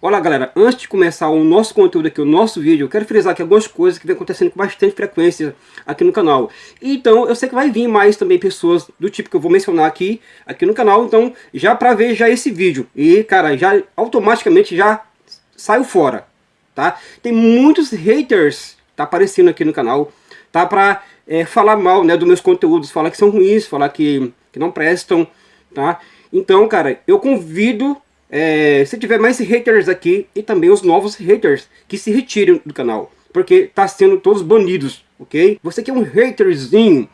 Olha galera, antes de começar o nosso conteúdo aqui, o nosso vídeo, eu quero frisar aqui algumas coisas que vem acontecendo com bastante frequência aqui no canal. Então eu sei que vai vir mais também pessoas do tipo que eu vou mencionar aqui, aqui no canal, então já para ver já esse vídeo. E cara, já automaticamente já saiu fora, tá? Tem muitos haters tá aparecendo aqui no canal, tá? Pra é, falar mal né, dos meus conteúdos, falar que são ruins, falar que, que não prestam, tá? Então, cara, eu convido é, se tiver mais haters aqui e também os novos haters que se retirem do canal. Porque tá sendo todos banidos, ok? Você que é um haterzinho,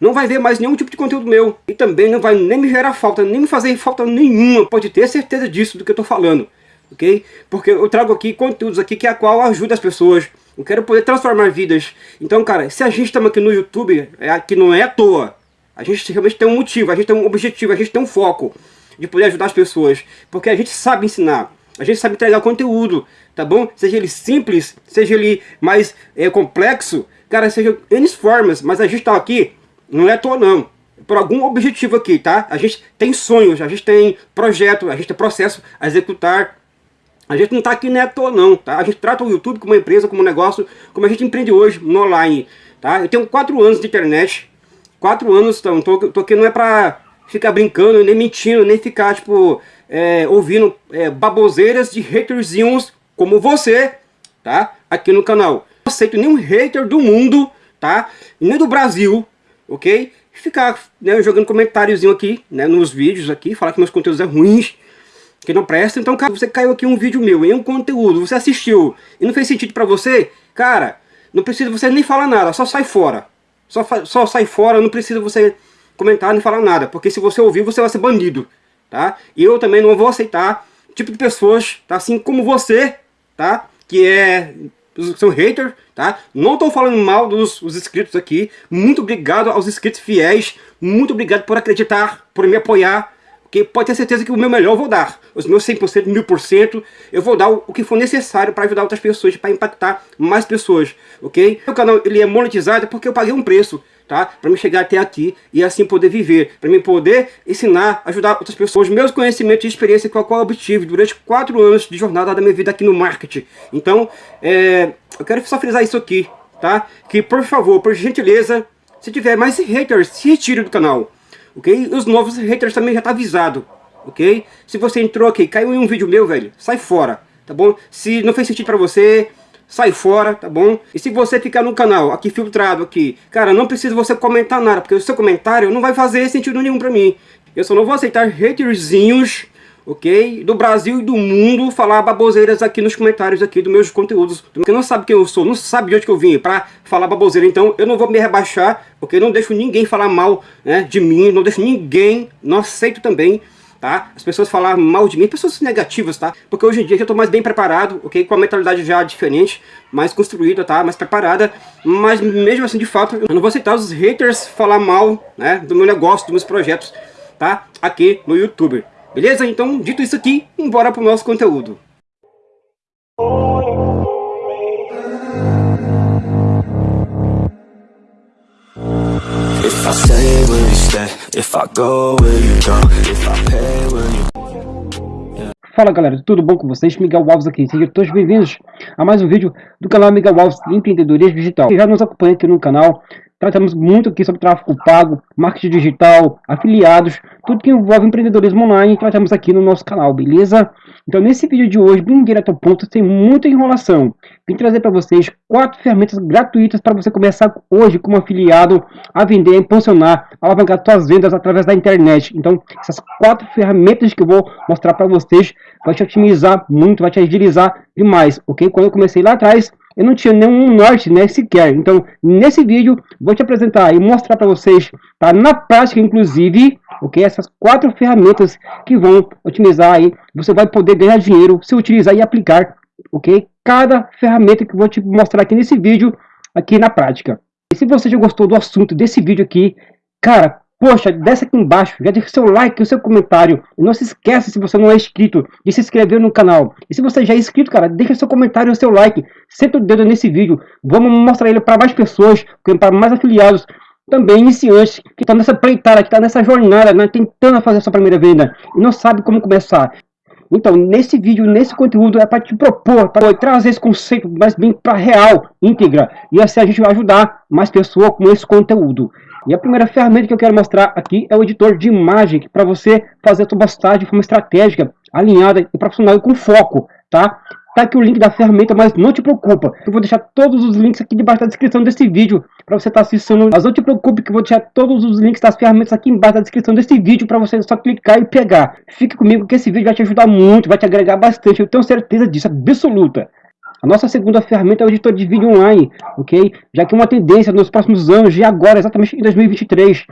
não vai ver mais nenhum tipo de conteúdo meu. E também não vai nem me gerar falta, nem me fazer falta nenhuma. Pode ter certeza disso do que eu tô falando, ok? Porque eu trago aqui conteúdos aqui que é a qual ajuda as pessoas. Eu quero poder transformar vidas. Então, cara, se a gente estamos aqui no YouTube, é aqui não é à toa. A gente realmente tem um motivo, a gente tem um objetivo, a gente tem um foco de poder ajudar as pessoas. Porque a gente sabe ensinar, a gente sabe entregar conteúdo, tá bom? Seja ele simples, seja ele mais é, complexo, cara, seja N formas, mas a gente tá aqui, não é à toa não. Por algum objetivo aqui, tá? A gente tem sonhos, a gente tem projeto, a gente tem processo a executar. A gente não está aqui não é toa não, tá? A gente trata o YouTube como uma empresa, como um negócio, como a gente empreende hoje, no online, tá? Eu tenho quatro anos de internet, quatro anos, então, tô, tô aqui não é para ficar brincando, nem mentindo, nem ficar, tipo, é, ouvindo é, baboseiras de haterzinhos como você, tá? Aqui no canal. Não aceito nenhum hater do mundo, tá? Nem do Brasil, ok? Ficar né, jogando comentáriozinho aqui, né, nos vídeos aqui, falar que meus conteúdos é ruins, que não presta. Então, cara, você caiu aqui um vídeo meu, em um conteúdo, você assistiu e não fez sentido pra você, cara, não precisa você nem falar nada, só sai fora. Só, só sai fora, não precisa você comentar nem falar nada, porque se você ouvir, você vai ser banido, tá? E eu também não vou aceitar tipo de pessoas, tá? Assim como você, tá? Que é são hater, tá? Não estou falando mal dos os inscritos aqui. Muito obrigado aos inscritos fiéis. Muito obrigado por acreditar, por me apoiar. Porque pode ter certeza que o meu melhor eu vou dar. Os meus 100%, 1000%, eu vou dar o, o que for necessário para ajudar outras pessoas, para impactar mais pessoas, ok? O canal ele é monetizado porque eu paguei um preço tá? Para me chegar até aqui e assim poder viver, para mim poder ensinar, ajudar outras pessoas, meus conhecimentos e experiência que eu obtive durante quatro anos de jornada da minha vida aqui no marketing. Então, é, eu quero só frisar isso aqui, tá? Que por favor, por gentileza, se tiver mais haters, se retire do canal, ok? Os novos haters também já tá avisado, ok? Se você entrou aqui, caiu em um vídeo meu, velho, sai fora, tá bom? Se não fez sentido para você, sai fora, tá bom? E se você ficar no canal, aqui filtrado aqui, cara, não precisa você comentar nada, porque o seu comentário não vai fazer sentido nenhum pra mim. Eu só não vou aceitar haterzinhos, ok? Do Brasil e do mundo falar baboseiras aqui nos comentários aqui dos meus conteúdos. Porque não sabe quem eu sou, não sabe de onde eu vim pra falar baboseira. Então eu não vou me rebaixar, porque não deixo ninguém falar mal né, de mim, não deixo ninguém, não aceito também tá? As pessoas falar mal de mim, pessoas negativas, tá? Porque hoje em dia eu tô mais bem preparado, ok? Com a mentalidade já diferente, mais construída, tá? Mais preparada, mas mesmo assim, de fato, eu não vou aceitar os haters falar mal, né? Do meu negócio, dos meus projetos, tá? Aqui no YouTube, beleza? Então, dito isso aqui, embora pro nosso conteúdo. If I stay, will you stay? If I go, will you go? If I pay. Fala galera, tudo bom com vocês? Miguel Alves aqui, sejam todos bem-vindos a mais um vídeo do canal Miguel Alves Empreendedorismo Digital. Quem já nos acompanha aqui no canal, tratamos muito aqui sobre tráfego pago, marketing digital, afiliados, tudo que envolve empreendedorismo online, tratamos aqui no nosso canal, beleza? Então nesse vídeo de hoje, bem direto ao ponto, sem muita enrolação, vim trazer para vocês quatro ferramentas gratuitas para você começar hoje como afiliado a vender, impulsionar, alavancar suas vendas através da internet. Então essas quatro ferramentas que eu vou mostrar para vocês vai te otimizar muito, vai te agilizar demais, ok? Quando eu comecei lá atrás, eu não tinha nenhum norte né, sequer. Então, nesse vídeo, vou te apresentar e mostrar para vocês, tá, na prática, inclusive, ok? Essas quatro ferramentas que vão otimizar aí, você vai poder ganhar dinheiro se utilizar e aplicar, ok? Cada ferramenta que vou te mostrar aqui nesse vídeo, aqui na prática. E se você já gostou do assunto desse vídeo aqui, cara, Poxa, desce aqui embaixo, já deixa seu like, o seu comentário. E não se esqueça, se você não é inscrito, de se inscrever no canal. E se você já é inscrito, cara, deixa seu comentário o seu like. Senta o dedo nesse vídeo. Vamos mostrar ele para mais pessoas, para mais afiliados, também iniciantes, que estão tá nessa pleitada, que estão tá nessa jornada, né, tentando fazer sua primeira venda. E não sabe como começar. Então, nesse vídeo, nesse conteúdo, é para te propor, para trazer esse conceito mais bem para real, íntegra. E assim a gente vai ajudar mais pessoas com esse conteúdo. E a primeira ferramenta que eu quero mostrar aqui é o editor de imagem, para você fazer a sua postagem de forma estratégica, alinhada e profissional e com foco, tá? Tá aqui o link da ferramenta, mas não te preocupa. Eu vou deixar todos os links aqui debaixo da descrição desse vídeo para você estar tá assistindo. Mas não te preocupe que eu vou deixar todos os links das ferramentas aqui embaixo da descrição desse vídeo para você só clicar e pegar. Fique comigo que esse vídeo vai te ajudar muito, vai te agregar bastante. Eu tenho certeza disso, absoluta. A nossa segunda ferramenta é o editor de vídeo online, ok? Já que é uma tendência nos próximos anos e agora, exatamente em 2023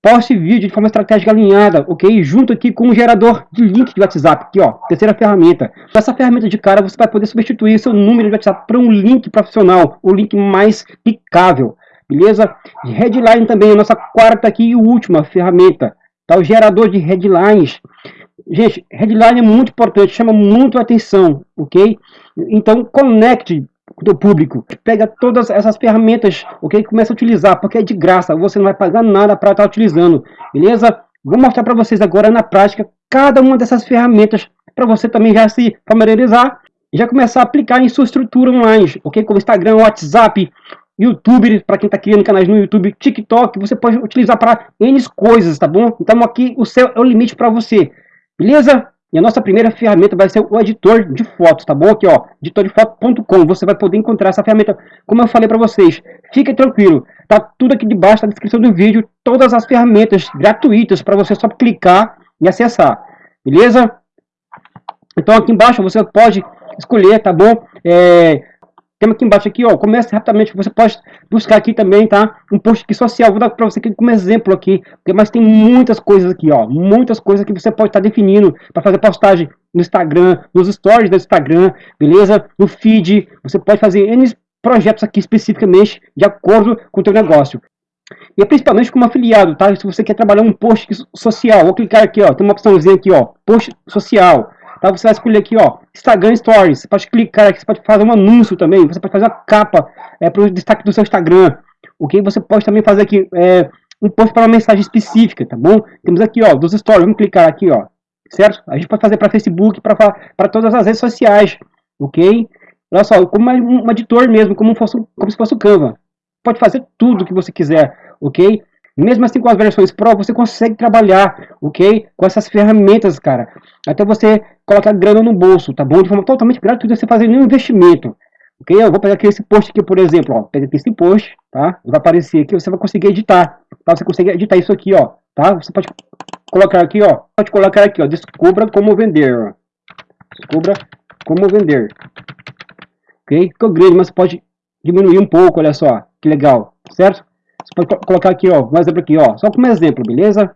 poste vídeo de forma estratégica alinhada, ok? Junto aqui com um gerador de link de WhatsApp, aqui ó, terceira ferramenta. Com essa ferramenta de cara você vai poder substituir seu número de WhatsApp para um link profissional, o link mais picável, beleza? Headline também a nossa quarta aqui e última ferramenta, tá? O gerador de headlines. Gente, headline é muito importante, chama muito atenção, ok? Então conecte do público. Pega todas essas ferramentas, ok? Começa a utilizar, porque é de graça, você não vai pagar nada para estar tá utilizando, beleza? Vou mostrar para vocês agora na prática cada uma dessas ferramentas para você também já se familiarizar e já começar a aplicar em sua estrutura online, ok? Como Instagram, WhatsApp, YouTube, para quem está criando canais no YouTube, TikTok, você pode utilizar para N coisas, tá bom? Então aqui o céu é o limite para você, beleza? E a nossa primeira ferramenta vai ser o editor de fotos, tá bom? Aqui, ó, editordefoto.com. Você vai poder encontrar essa ferramenta, como eu falei para vocês. Fique tranquilo, tá tudo aqui debaixo da descrição do vídeo, todas as ferramentas gratuitas para você só clicar e acessar, beleza? Então aqui embaixo você pode escolher, tá bom? É, temos aqui embaixo aqui, ó, comece rapidamente, você pode buscar aqui também, tá? Um post aqui social, vou dar para você aqui como exemplo aqui, mas tem muitas coisas aqui, ó, muitas coisas que você pode estar tá definindo para fazer postagem no Instagram, nos stories do Instagram, beleza? No feed, você pode fazer N projetos aqui especificamente de acordo com o teu negócio. E é principalmente como afiliado, tá? Se você quer trabalhar um post social, vou clicar aqui, ó, tem uma opçãozinha aqui, ó, post social. Tá? Você vai escolher aqui, ó, Instagram Stories. Você pode clicar aqui, você pode fazer um anúncio também. Você pode fazer a capa é, para o destaque do seu Instagram. Ok? Você pode também fazer aqui é, um post para uma mensagem específica, tá bom? Temos aqui, ó, dos stories. Vamos clicar aqui, ó, certo? A gente pode fazer para Facebook, para todas as redes sociais, ok? Olha só, como um editor mesmo, como, fosse, como se fosse o Canva. Pode fazer tudo que você quiser, ok? Mesmo assim, com as versões Pro, você consegue trabalhar, ok? Com essas ferramentas, cara. Até você colocar grana no bolso, tá bom? De forma totalmente gratuita, você fazer nenhum investimento. Ok? Eu vou pegar aqui esse post aqui, por exemplo, ó. Pega aqui esse post, tá? Vai aparecer aqui, você vai conseguir editar. Tá? Você consegue editar isso aqui, ó. Tá? Você pode colocar aqui, ó. Pode colocar aqui, ó. Descubra como vender, ó. Descubra como vender. Ok? Ficou grande, mas pode diminuir um pouco, olha só. Que legal, certo? Você colocar aqui, ó, um exemplo aqui, ó, só como exemplo, beleza?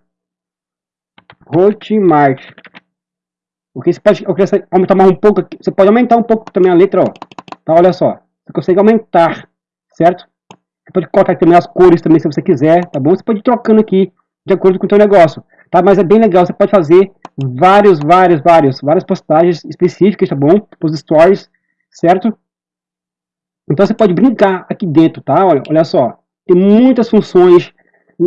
Hotmart. O que você pode aumentar mais um pouco, aqui, você pode aumentar um pouco também a letra, ó. Tá, olha só. Você consegue aumentar, certo? Você pode colocar também as cores também, se você quiser, tá bom? Você pode ir trocando aqui de acordo com o seu negócio, tá? Mas é bem legal, você pode fazer vários, vários, vários, várias postagens específicas, tá bom? Os stories, certo? Então você pode brincar aqui dentro, tá? Olha, olha só. Tem muitas funções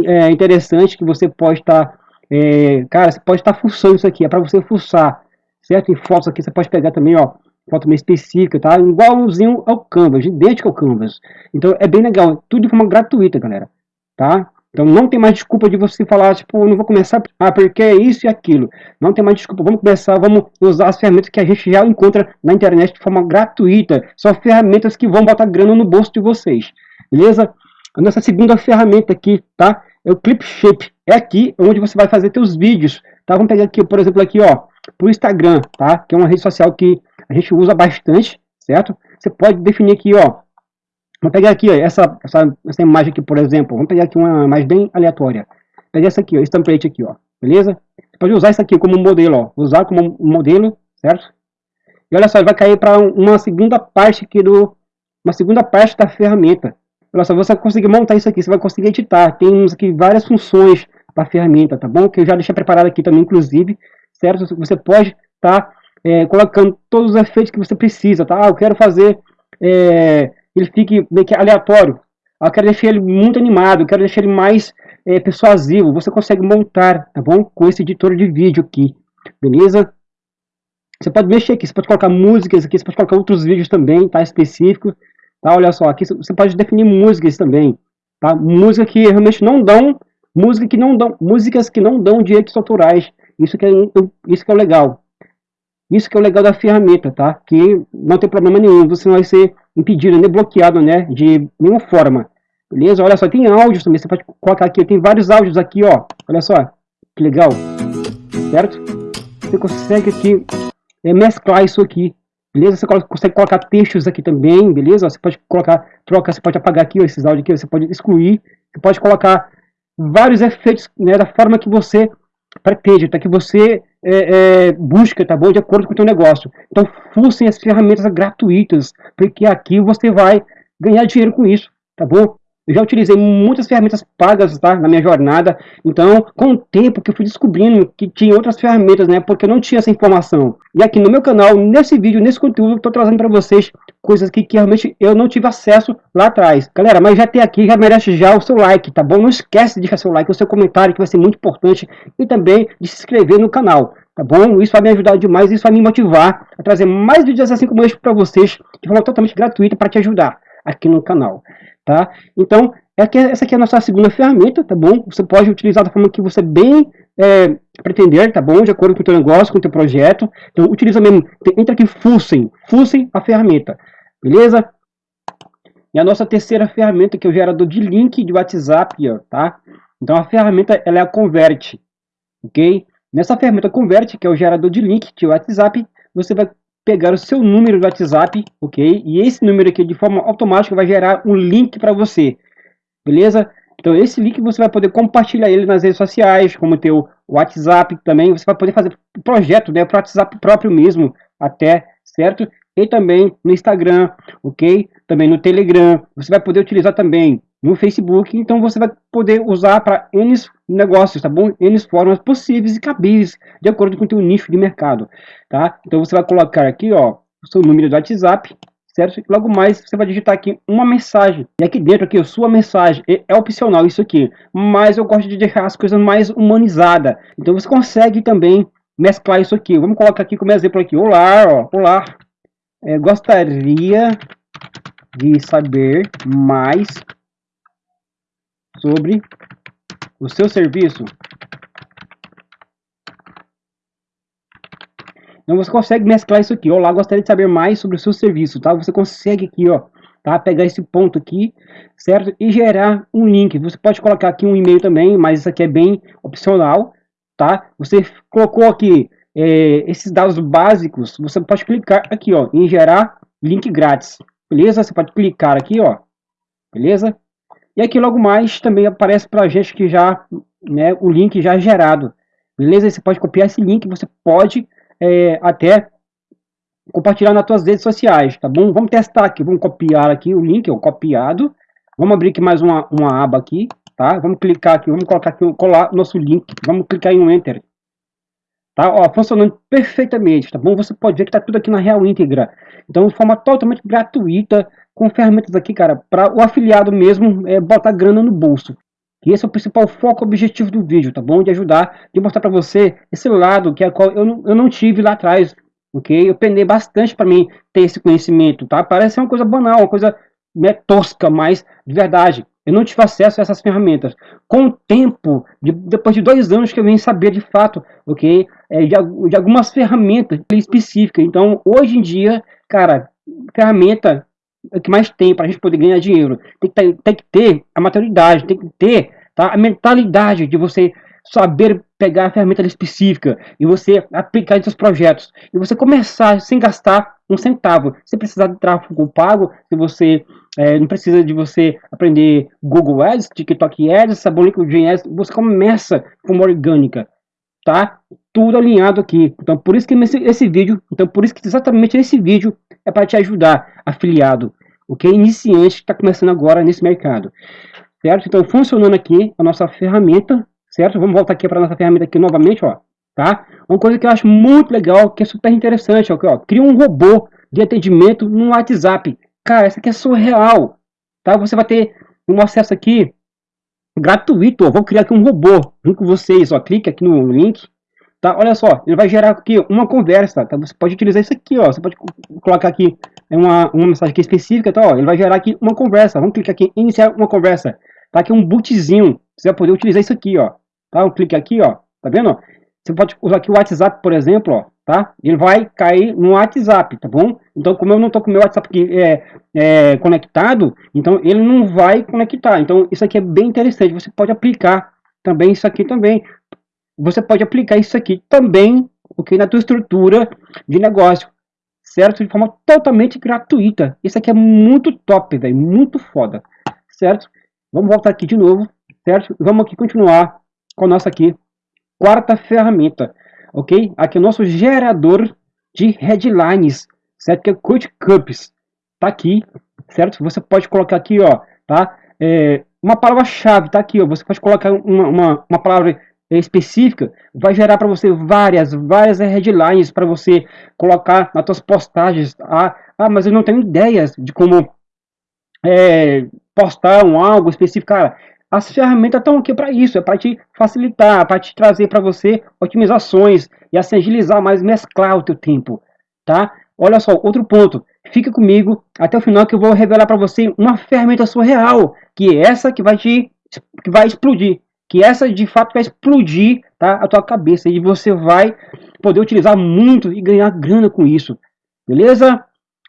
é, interessantes que você pode estar... Tá, é, cara, você pode estar tá fuçando isso aqui. É para você fuçar, certo? Em fotos aqui você pode pegar também, ó. Foto meio específica, tá? Igualzinho ao Canvas, idêntico ao Canvas. Então é bem legal. Tudo de forma gratuita, galera. Tá? Então não tem mais desculpa de você falar, tipo, não vou começar, ah, porque é isso e aquilo. Não tem mais desculpa, vamos começar, vamos usar as ferramentas que a gente já encontra na internet de forma gratuita. São ferramentas que vão botar grana no bolso de vocês. Beleza? A nossa segunda ferramenta aqui, tá? É o Clip Shape. É aqui onde você vai fazer seus vídeos, tá? Vamos pegar aqui, por exemplo, aqui, ó, pro Instagram, tá? Que é uma rede social que a gente usa bastante, certo? Você pode definir aqui, ó. Vamos pegar aqui, ó, essa, essa, essa imagem aqui, por exemplo. Vamos pegar aqui uma imagem bem aleatória. Pegar essa aqui, ó, esse template aqui, ó. Beleza? Você pode usar isso aqui como modelo, ó. Usar como modelo, certo? E olha só, ele vai cair para uma segunda parte aqui do... Uma segunda parte da ferramenta. Olha só, você conseguir montar isso aqui, você vai conseguir editar. Temos aqui várias funções para a ferramenta, tá bom? Que eu já deixei preparado aqui também, inclusive, certo? Você pode estar tá, é, colocando todos os efeitos que você precisa, tá? Ah, eu quero fazer, é, ele fique meio que aleatório. Ah, eu quero deixar ele muito animado, eu quero deixar ele mais é, persuasivo. Você consegue montar, tá bom? Com esse editor de vídeo aqui, beleza? Você pode mexer aqui, você pode colocar músicas aqui, você pode colocar outros vídeos também, tá? Específicos, tá? Olha só, aqui você pode definir músicas também, tá? Música que realmente não dão, música que não dão, músicas que não dão direitos autorais. Isso que é, isso que é legal. Isso que é o legal da ferramenta, tá? Que não tem problema nenhum, você não vai ser impedido, nem bloqueado, né? De nenhuma forma. Beleza? Olha só, tem áudios também, você pode colocar aqui, tem vários áudios aqui, ó. Olha só, que legal. Certo? Você consegue aqui é, mesclar isso aqui. Beleza? Você consegue colocar textos aqui também, beleza? Você pode colocar, troca, você pode apagar aqui ó, esses áudios aqui, você pode excluir. Você pode colocar vários efeitos né, da forma que você pretende, tá? que você é, é, busca, tá bom? De acordo com o seu negócio. Então, fucem as ferramentas gratuitas, porque aqui você vai ganhar dinheiro com isso, tá bom? Eu já utilizei muitas ferramentas pagas tá, na minha jornada, então com o tempo que eu fui descobrindo que tinha outras ferramentas, né, porque eu não tinha essa informação. E aqui no meu canal, nesse vídeo, nesse conteúdo, estou trazendo para vocês coisas que, que, realmente eu não tive acesso lá atrás. Galera, mas já tem aqui, já merece já o seu like, tá bom? Não esquece de deixar seu like, o seu comentário, que vai ser muito importante, e também de se inscrever no canal. Tá bom? Isso vai me ajudar demais, isso vai me motivar a trazer mais vídeos assim como este para vocês, de forma totalmente gratuita para te ajudar aqui no canal tá? Então, aqui, essa aqui é a nossa segunda ferramenta, tá bom? Você pode utilizar da forma que você bem é, pretender, tá bom? De acordo com o teu negócio, com o teu projeto. Então, utiliza mesmo, entra aqui Fussem, Fussem a ferramenta, beleza? E a nossa terceira ferramenta, que é o gerador de link de WhatsApp, ó, tá? Então, a ferramenta, ela é a Convert, ok? Nessa ferramenta Convert, que é o gerador de link de WhatsApp, você vai pegar o seu número do WhatsApp, ok? E esse número aqui, de forma automática, vai gerar um link para você, beleza? Então, esse link você vai poder compartilhar ele nas redes sociais, como o teu WhatsApp também. Você vai poder fazer projeto, né, para o WhatsApp próprio mesmo, até, certo? E também no Instagram, ok? Também no Telegram. Você vai poder utilizar também no Facebook. Então, você vai poder usar para N negócios, tá bom? N formas possíveis e cabíveis, de acordo com o teu nicho de mercado, tá? Então você vai colocar aqui, ó, o seu número do WhatsApp, certo? logo mais você vai digitar aqui uma mensagem. E aqui dentro aqui, sua mensagem é, é opcional isso aqui, mas eu gosto de deixar as coisas mais humanizadas. Então você consegue também mesclar isso aqui. Vamos colocar aqui como exemplo aqui, olá, ó, olá. É, gostaria de saber mais sobre o seu serviço. Então você consegue mesclar isso aqui. Olá, gostaria de saber mais sobre o seu serviço, tá? Você consegue aqui, ó, tá? Pegar esse ponto aqui, certo? E gerar um link. Você pode colocar aqui um e-mail também, mas isso aqui é bem opcional, tá? Você colocou aqui é, esses dados básicos, você pode clicar aqui, ó, em gerar link grátis, beleza? Você pode clicar aqui, ó, beleza? E aqui logo mais também aparece para a gente que já, né, o link já é gerado. Beleza? Você pode copiar esse link, você pode é, até compartilhar nas suas redes sociais, tá bom? Vamos testar aqui, vamos copiar aqui o link, ó, copiado. Vamos abrir aqui mais uma, uma aba aqui, tá? Vamos clicar aqui, vamos colocar aqui, colar nosso link, vamos clicar em um Enter. Tá? Ó, funcionando perfeitamente, tá bom? Você pode ver que tá tudo aqui na real íntegra. Então, de forma totalmente gratuita, com ferramentas aqui, cara, para o afiliado mesmo é, botar grana no bolso. E esse é o principal foco objetivo do vídeo, tá bom? De ajudar, de mostrar para você esse lado que é qual eu não, eu não tive lá atrás, ok? Eu penei bastante para mim ter esse conhecimento, tá? Parece uma coisa banal, uma coisa né, tosca, mas de verdade, eu não tive acesso a essas ferramentas. Com o tempo, de, depois de dois anos que eu vim saber de fato, ok? É, de, de algumas ferramentas específicas. Então, hoje em dia, cara, ferramenta que mais tem para a gente poder ganhar dinheiro. Tem que, ter, tem que ter a maturidade, tem que ter tá, a mentalidade de você saber pegar a ferramenta específica e você aplicar em seus projetos. E você começar sem gastar um centavo. Se precisar de tráfego pago, se você é, não precisa de você aprender Google Ads, TikTok Ads, Sabon LinkedIn Ads, você começa com uma orgânica, tá? Tudo alinhado aqui. Então, por isso que esse, esse vídeo, então por isso que exatamente esse vídeo é para te ajudar, afiliado, o que iniciante que está começando agora nesse mercado, certo? Então, funcionando aqui a nossa ferramenta, certo? Vamos voltar aqui para nossa ferramenta aqui novamente, ó, tá? Uma coisa que eu acho muito legal, que é super interessante, ó, ó cria um robô de atendimento no WhatsApp. Cara, essa aqui é surreal, tá? Você vai ter um acesso aqui gratuito, ó, vou criar aqui um robô junto com vocês, ó, clique aqui no link, tá? Olha só, ele vai gerar aqui uma conversa, tá? Você pode utilizar isso aqui, ó. Você pode colocar aqui uma, uma mensagem aqui específica, tá? Ó, ele vai gerar aqui uma conversa. Vamos clicar aqui, iniciar uma conversa. Tá aqui um bootzinho. Você vai poder utilizar isso aqui, ó. Tá? Um clique aqui, ó. Tá vendo? Você pode usar aqui o WhatsApp, por exemplo, ó tá? Ele vai cair no WhatsApp, tá bom? Então, como eu não estou com meu WhatsApp aqui, é, é, conectado, então ele não vai conectar. Então, isso aqui é bem interessante. Você pode aplicar também isso aqui também. Você pode aplicar isso aqui também, ok? Na tua estrutura de negócio, certo? De forma totalmente gratuita. Isso aqui é muito top, velho, muito foda, certo? Vamos voltar aqui de novo, certo? Vamos aqui continuar com a nossa aqui quarta ferramenta ok? Aqui é o nosso gerador de headlines, certo? Que é Code Cups, tá aqui, certo? Você pode colocar aqui, ó, tá? É, uma palavra-chave, tá aqui, ó. Você pode colocar uma, uma, uma palavra específica, vai gerar para você várias, várias headlines para você colocar nas suas postagens. Ah, ah, mas eu não tenho ideias de como é, postar um algo específico. Cara, as ferramentas estão aqui para isso, é para te facilitar, para te trazer para você otimizações e assim agilizar mais, mesclar o teu tempo, tá? Olha só, outro ponto, fica comigo até o final que eu vou revelar para você uma ferramenta surreal, que é essa que vai te que vai explodir, que essa de fato vai explodir, tá? A tua cabeça e você vai poder utilizar muito e ganhar grana com isso. Beleza?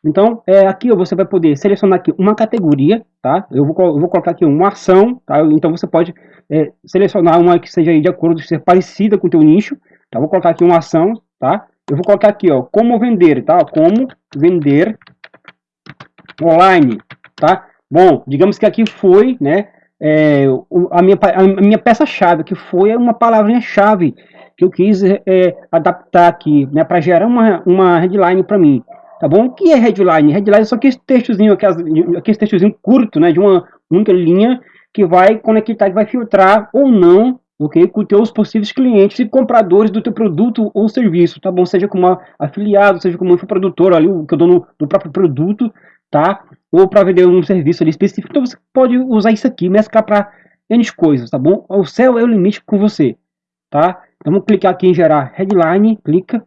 Então, é, aqui você vai poder selecionar aqui uma categoria, tá? Eu vou, eu vou colocar aqui uma ação, tá? Então você pode é, selecionar uma que seja de acordo, ser parecida com o teu nicho, tá? Vou colocar aqui uma ação, tá? Eu vou colocar aqui, ó, como vender, tá? Como vender online, tá? Bom, digamos que aqui foi, né, é, a minha, a minha peça-chave, que foi uma palavrinha-chave que eu quis é, adaptar aqui, né, para gerar uma, uma headline para mim tá bom? O que é headline? Headline é só aquele textozinho, aquele textozinho curto, né, de uma única linha que vai conectar, que vai filtrar ou não, ok, com os teus possíveis clientes e compradores do teu produto ou serviço, tá bom? Seja como afiliado, seja como infoprodutor ali, que é o dono do próprio produto, tá? Ou para vender um serviço ali específico. Então você pode usar isso aqui, mesclar para N coisas, tá bom? O céu é o limite com você, tá? Então vamos clicar aqui em gerar headline, clica,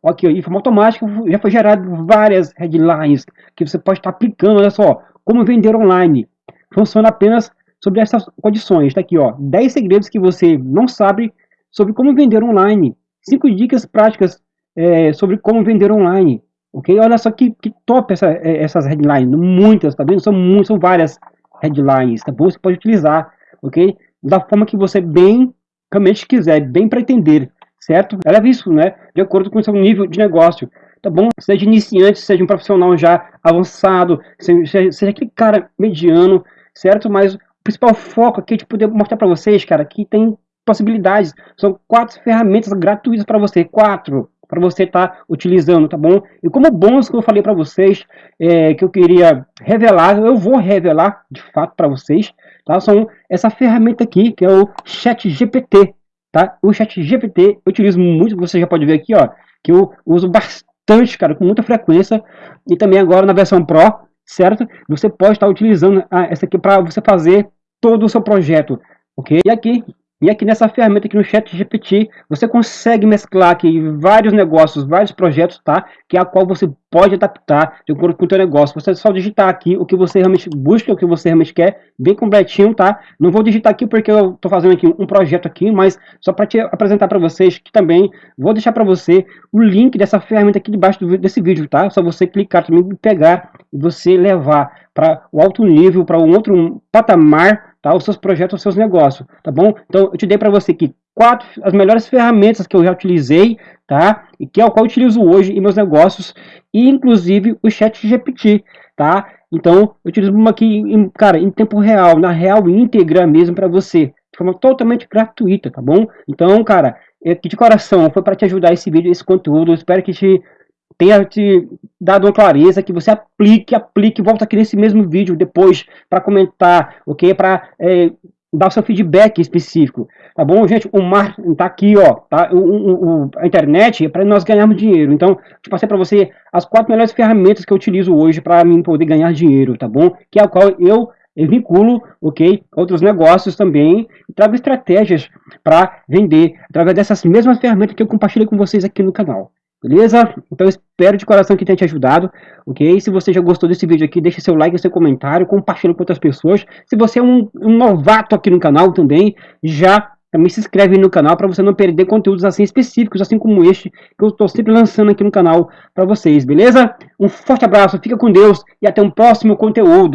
Ok, de forma automática já foi gerado várias headlines que você pode estar aplicando. Olha só, como vender online. Funciona apenas sobre essas condições. Está aqui, ó, 10 segredos que você não sabe sobre como vender online. 5 dicas práticas é, sobre como vender online. Ok? Olha só que, que top essa, é, essas headlines. Muitas, tá vendo? São, muitas, são várias headlines, tá bom? Você pode utilizar, ok? Da forma que você bem, realmente quiser, bem pretender certo? Ela é isso, né? De acordo com o seu nível de negócio, tá bom? Seja iniciante, seja um profissional já avançado, seja, seja aquele cara mediano, certo? Mas o principal foco aqui é de poder mostrar para vocês, cara, que tem possibilidades. São quatro ferramentas gratuitas para você, quatro para você estar tá utilizando, tá bom? E como bônus que eu falei para vocês, é, que eu queria revelar, eu vou revelar de fato para vocês, tá? São essa ferramenta aqui, que é o Chat GPT, tá? O chat GPT eu utilizo muito, você já pode ver aqui, ó, que eu uso bastante, cara, com muita frequência, e também agora na versão Pro, certo? Você pode estar utilizando ah, essa aqui para você fazer todo o seu projeto, ok? E aqui e aqui nessa ferramenta aqui no chat GPT, você consegue mesclar aqui vários negócios, vários projetos, tá? Que é a qual você pode adaptar de acordo com o seu negócio. Você só digitar aqui o que você realmente busca, o que você realmente quer, bem completinho, tá? Não vou digitar aqui porque eu estou fazendo aqui um projeto aqui, mas só para te apresentar para vocês que também vou deixar para você o link dessa ferramenta aqui debaixo desse vídeo, tá? Só você clicar também, pegar e você levar para o alto nível, para um outro patamar tá? os seus projetos, os seus negócios, tá bom? Então, eu te dei para você aqui quatro, as melhores ferramentas que eu já utilizei, tá? E que é o qual eu utilizo hoje em meus negócios, e inclusive o chat GPT, tá? Então, eu utilizo uma aqui, em, cara, em tempo real, na real íntegra mesmo para você, de forma totalmente gratuita, tá bom? Então, cara, é de coração, foi para te ajudar esse vídeo, esse conteúdo, espero que te tenha te dado uma clareza, que você aplique, aplique, volta aqui nesse mesmo vídeo depois para comentar, ok? Para é, dar o seu feedback específico, tá bom, gente? O mar tá aqui, ó, tá? O, o, o a internet é para nós ganharmos dinheiro, então, eu passei para você as quatro melhores ferramentas que eu utilizo hoje para mim poder ganhar dinheiro, tá bom? Que é o qual eu eu vinculo, ok, outros negócios também, e trago estratégias para vender através dessas mesmas ferramentas que eu compartilhei com vocês aqui no canal. Beleza? Então espero de coração que tenha te ajudado, ok? Se você já gostou desse vídeo aqui, deixe seu like, seu comentário, compartilhe com outras pessoas. Se você é um, um novato aqui no canal também, já também se inscreve no canal para você não perder conteúdos assim específicos, assim como este, que eu estou sempre lançando aqui no canal para vocês, beleza? Um forte abraço, fica com Deus e até um próximo conteúdo.